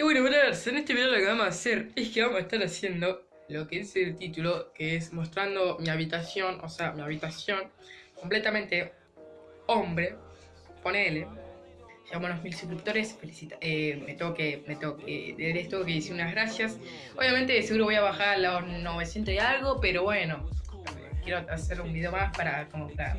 Y bueno, brothers, en este video lo que vamos a hacer es que vamos a estar haciendo lo que es el título, que es mostrando mi habitación, o sea, mi habitación completamente hombre, ponele. Llegamos a los mil suscriptores, felicita, eh, me tengo que, me tengo que, de esto que hice unas gracias. Obviamente seguro voy a bajar a los 900 y algo, pero bueno, quiero hacer un video más para, como para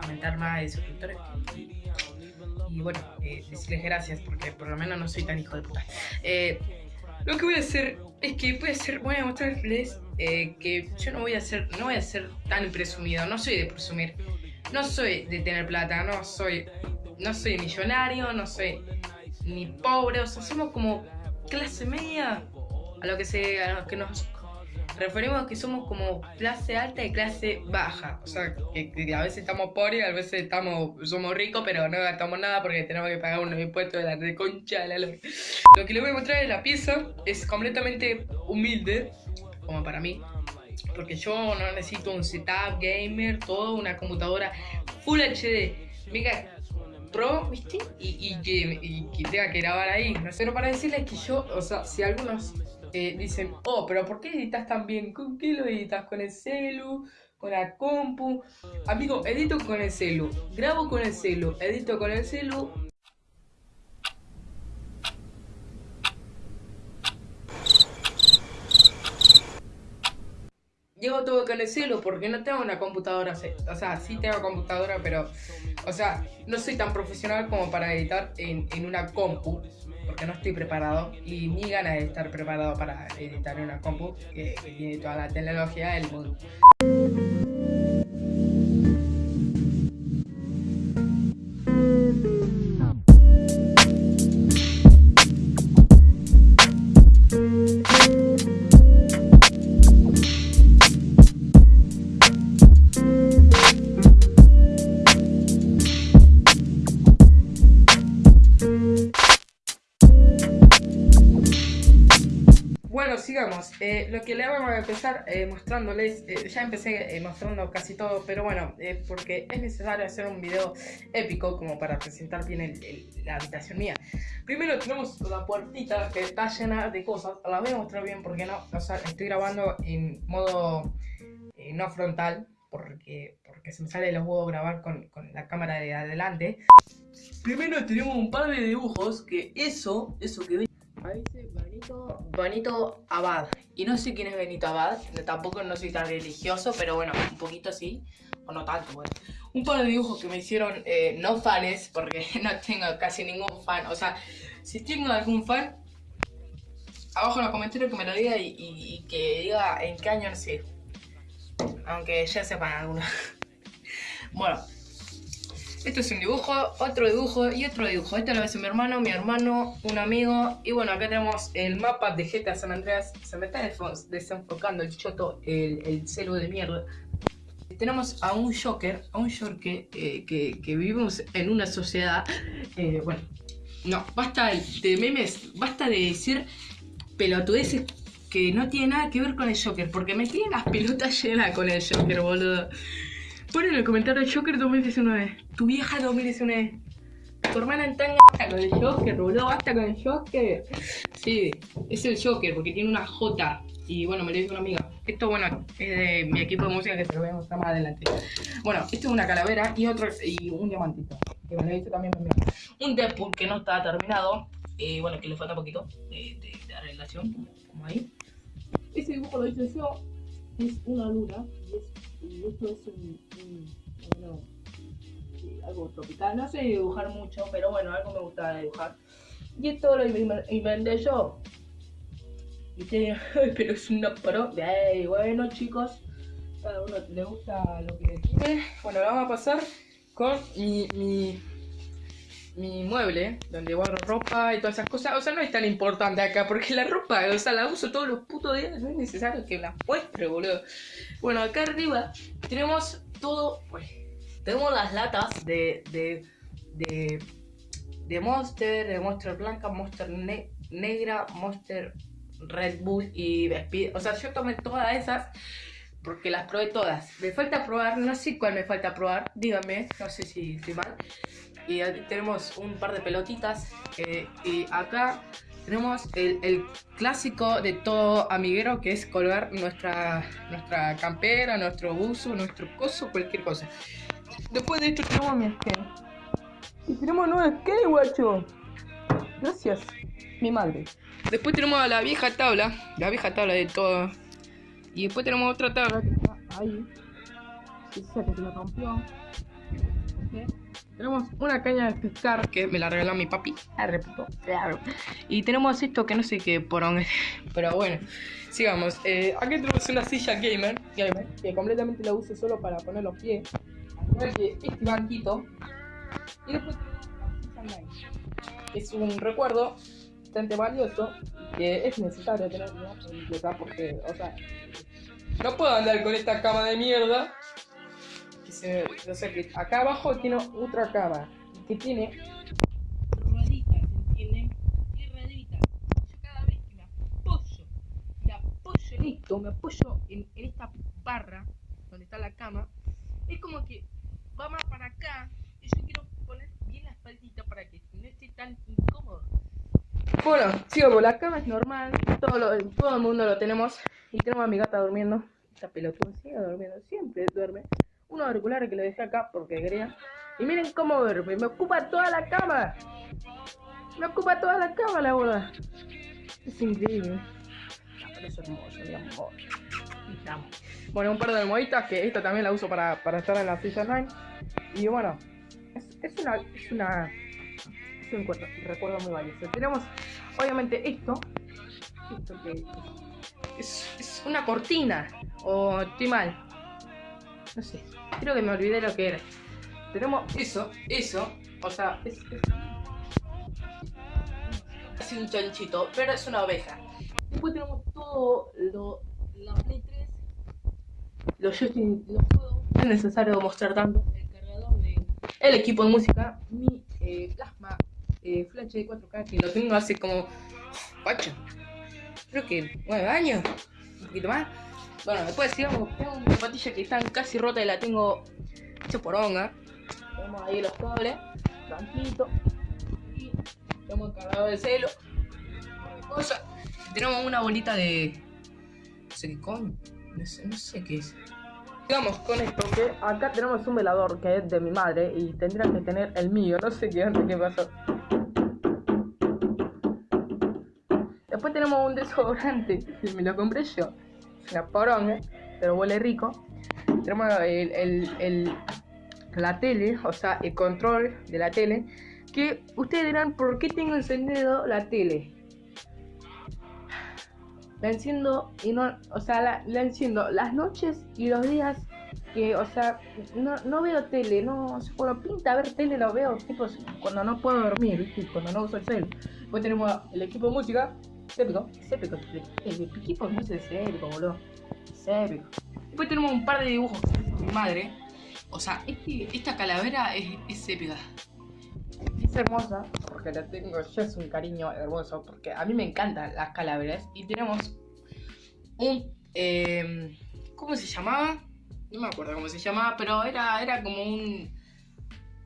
aumentar más de suscriptores y bueno, eh, decirles gracias porque por lo menos no soy tan hijo de puta. Eh, lo que voy a hacer es que voy a, hacer, voy a mostrarles eh, que yo no voy a ser, no voy a ser tan presumido, no soy de presumir, no soy de tener plata, no soy, no soy millonario, no soy ni pobre, o sea, somos como clase media a lo que se, a lo que nos referimos a que somos como clase alta y clase baja. O sea, que, a veces estamos pobres, a veces estamos, somos ricos, pero no gastamos nada porque tenemos que pagar unos impuestos de la de concha de la luz. Lo que les voy a mostrar es la pieza, es completamente humilde, como para mí. Porque yo no necesito un setup gamer, todo, una computadora Full HD. Mega Pro, ¿viste? Y, y, que tenga que grabar ahí. Pero para decirles que yo, o sea, si algunos dicen, oh, pero ¿por qué editas tan bien? ¿Con qué lo editas? ¿Con el celu? ¿Con la compu? Amigo, edito con el celu, grabo con el celu, edito con el celu. Llevo todo con el celu porque no tengo una computadora, o sea, sí tengo computadora, pero, o sea, no soy tan profesional como para editar en, en una compu no estoy preparado y ni ganas de estar preparado para editar una compu que, que tiene toda la tecnología del mundo. Sigamos. Eh, lo que le vamos a empezar eh, mostrándoles, eh, ya empecé mostrando casi todo, pero bueno, porque es necesario hacer un video épico como para presentar bien la habitación mía. Primero tenemos la puertita que está llena de cosas, la voy a mostrar bien porque no, o sea, estoy grabando en modo no frontal, porque, porque se me sale los huevos grabar con, con la cámara de adelante. Primero tenemos un par de dibujos que eso, eso que ven Ahí dice Benito, Abad. Y no sé quién es Benito Abad, tampoco no soy tan religioso, pero bueno, un poquito sí, o no tanto, bueno. Un par de dibujos que me hicieron eh, no fans, porque no tengo casi ningún fan. O sea, si tengo algún fan, abajo en los comentarios que me lo diga y, que diga en qué año nací. Aunque ya sepan algunos. bueno, esto es un dibujo, otro dibujo y otro dibujo. Este lo hace mi hermano, mi hermano, un amigo. Y bueno, acá tenemos el mapa de GTA San Andreas. Se me está desenfocando el choto, el, el celu de mierda. Tenemos a un Joker, a un Joker eh, que, que, vivimos en una sociedad. Eh, bueno, no, basta de memes, basta de decir pelotudeces que no tiene nada que ver con el Joker. Porque me tienen las pelotas llenas con el Joker, boludo. Pon en el comentario Joker 2019. Tu vieja 2019. Tu hermana en tanga con el Joker, boludo. Basta con el Joker. Sí, es el Joker porque tiene una J. Y bueno, me lo dijo una amiga. Esto, bueno, es de mi equipo de música que se lo voy a mostrar más adelante. Bueno, esto es una calavera y otro y un diamantito. Que me lo dicho también mi Un Deadpool que no está terminado. Y bueno, que le falta poquito de, de, de arreglación. Como ahí. Ese dibujo lo hice yo. Es una luna. Y es y esto es un, bueno, algo tropical. No sé dibujar mucho, pero bueno, algo me gusta dibujar. Y esto lo inventé yo. Pero es una pro. Bueno, chicos, cada uno le gusta lo que quiere. Bueno, vamos a pasar con mi, mi mi mueble, donde guardo ropa y todas esas cosas. O sea, no es tan importante acá, porque la ropa, o sea, la uso todos los putos días, no es necesario que la muestre, boludo. Bueno, acá arriba tenemos todo, pues, tenemos las latas de, de, de, de Monster, de Monster Blanca, Monster Negra, Monster Red Bull y Speed. O sea, yo tomé todas esas porque las probé todas. Me falta probar, no sé cuál me falta probar, díganme, no sé si estoy mal. Y tenemos un par de pelotitas. Eh, y acá tenemos el, clásico de todo amiguero que es colgar nuestra, nuestra campera, nuestro buzo, nuestro coso, cualquier cosa. Después de esto tenemos mi skate. Y tenemos nuevo skate, guacho. Gracias, mi madre. Después tenemos la vieja tabla, la vieja tabla de todo. Y después tenemos otra tabla que está ahí. Que se rompió. Tenemos una caña de pescar que me la regaló mi papi. Claro. Y tenemos esto que no sé qué por dónde. Pero bueno, sigamos. Eh, aquí tenemos una silla gamer, gamer, que completamente la uso solo para poner los pies. este banquito. Y después tenemos Es un recuerdo bastante valioso que es necesario tenerlo porque, o sea, no puedo andar con esta cama de mierda o sea que acá abajo tiene otra cama que tiene rueditas, ¿entienden? Y rueditas. Yo cada vez que me apoyo, me apoyo en esto, me apoyo en, esta barra donde está la cama, es como que va más para acá y yo quiero poner bien la espaldita para que no esté tan incómodo. Bueno, sigamos, la cama es normal, todo, lo, todo el mundo lo tenemos y tenemos a mi gata durmiendo. Esta pelotuda sigue durmiendo, siempre duerme unos auriculares que le dejé acá porque quería. Y miren cómo duerme, me ocupa toda la cama. Me ocupa toda la cama la boda. Es increíble. es hermoso, mi amor. Bueno, un par de almohaditas que esta también la uso para, para estar en la silla line. Y bueno, es, es una. Es una. Es un recuerdo, muy valioso. Tenemos, obviamente, esto. Esto que es, es una cortina. O estoy mal. No sé. Creo que me olvidé lo que era. Tenemos eso, eso. O sea, es, es un chanchito, pero es una oveja. Después tenemos todo lo. La Play 3. Los Justin, los juegos. No es necesario mostrar tanto. El cargador de. El equipo de música. Mi eh, plasma. Eh, flash de 4K que lo tengo hace como. 8. Creo que 9 años. Un poquito más. Bueno, después sigamos. Tengo una zapatilla que están casi rota y la tengo hecho por honga. Tenemos ahí los cables, banquito. Y tenemos el cargador de celo. Cosa. Tenemos una bolita de. No sé qué coño. No sé, no sé qué es. Sigamos con esto, que acá tenemos un velador que es de mi madre y tendría que tener el mío, no sé qué, qué pasó. Después tenemos un desodorante que me lo compré yo una poronga, pero huele rico. Tenemos el, la tele, o sea, el control de la tele. Que ustedes dirán, ¿por qué tengo encendido la tele? La enciendo y no, o sea, la, enciendo las noches y los días que, o sea, no, veo tele, no, cuando pinta ver tele lo veo, tipo, cuando no puedo dormir, cuando no uso el cel. Después tenemos el equipo de música, Séptico, séptico, el equipo no es de séptico, boludo. Séptico. Después tenemos un par de dibujos mi madre. O sea, este, esta calavera es, es épica. Es hermosa porque la tengo, yo es un cariño hermoso porque a mí me encantan las calaveras. Y tenemos un. Eh, ¿Cómo se llamaba? No me acuerdo cómo se llamaba, pero era, era como un.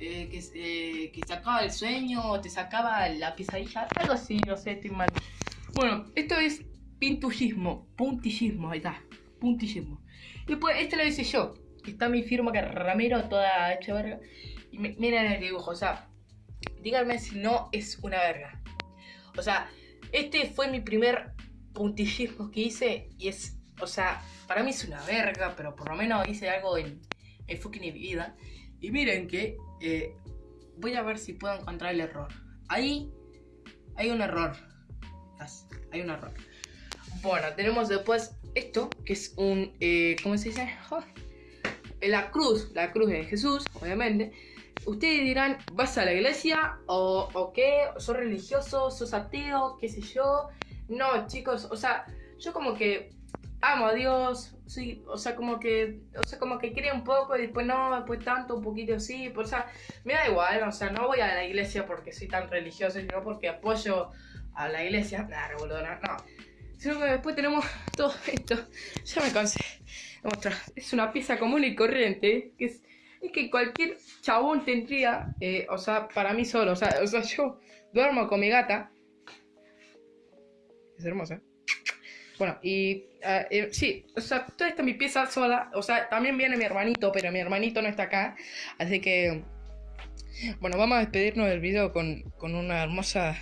Eh, que, eh, que sacaba el sueño, te sacaba la pesadilla, algo así, no sé, estoy mal. Bueno, esto es pintullismo, puntillismo, ahí está, puntillismo. Después, este lo hice yo, está mi firma que Ramiro, toda hecha verga. Y miren el dibujo, o sea, díganme si no es una verga. O sea, este fue mi primer puntillismo que hice y es, o sea, para mí es una verga, pero por lo menos hice algo en, en fucking vida. Y miren que eh, voy a ver si puedo encontrar el error. Ahí hay un error hay un error. Bueno, tenemos después esto, que es un, eh, ¿cómo se dice? la cruz, la cruz de Jesús, obviamente. Ustedes dirán, ¿vas a la iglesia? ¿O, o qué? ¿Sos religioso? ¿Sos ateo? ¿Qué sé yo? No, chicos, o sea, yo como que amo a Dios, sí, o sea, como que, o sea, como que creo un poco y después no, después tanto, un poquito sí, o sea, me da igual, o sea, no voy a la iglesia porque soy tan religioso, sino porque apoyo a la iglesia, nada, revoludona, no. Sino que después tenemos todo esto. Ya me cansé. Es una pieza común y corriente. Que es, que cualquier chabón tendría, eh, o sea, para mí solo. O sea, o sea, yo duermo con mi gata. es hermosa. Bueno, y ah, eh, sí, o sea, toda esta es mi pieza sola. O sea, también viene mi hermanito, pero mi hermanito no está acá. Así que, bueno, vamos a despedirnos del video con, con una hermosa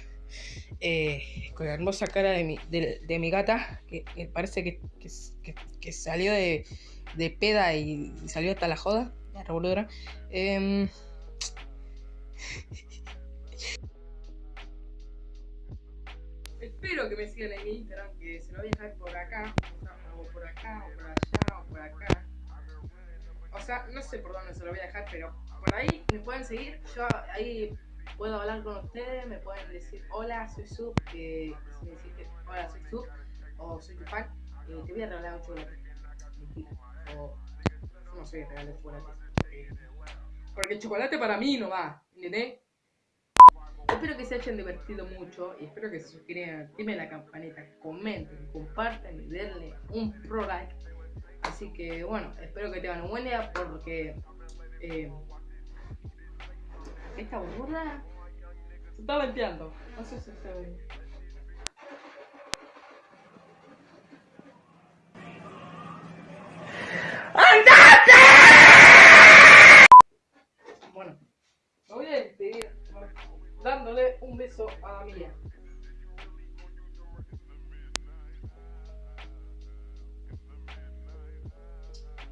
eh, con la hermosa cara de mi, de, mi gata, que, parece que, salió de, de, peda y salió hasta la joda, la revolvedora. Em, espero que me sigan en mi Instagram, que se lo voy a dejar por acá, o por acá, o por allá, o por acá. O sea, no sé por dónde se lo voy a dejar, pero por ahí me pueden seguir. Yo ahí puedo hablar con ustedes, me pueden decir hola, soy Sub, si me decís hola, soy Sub, o soy tu eh, te voy a regalar un chocolate. O no sé, regalar chocolate. Porque el chocolate para mí no va. Espero que se hayan divertido mucho y espero que se suscriban, activen la campanita, comenten, compartan y denle un pro like. Así que bueno, espero que tengan un buen día porque eh, esta burla se está venteando. No sé si se ve. ¡Andate! Bueno, me voy a despedir dándole un beso a la mía.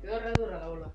Quedó re dura la bola.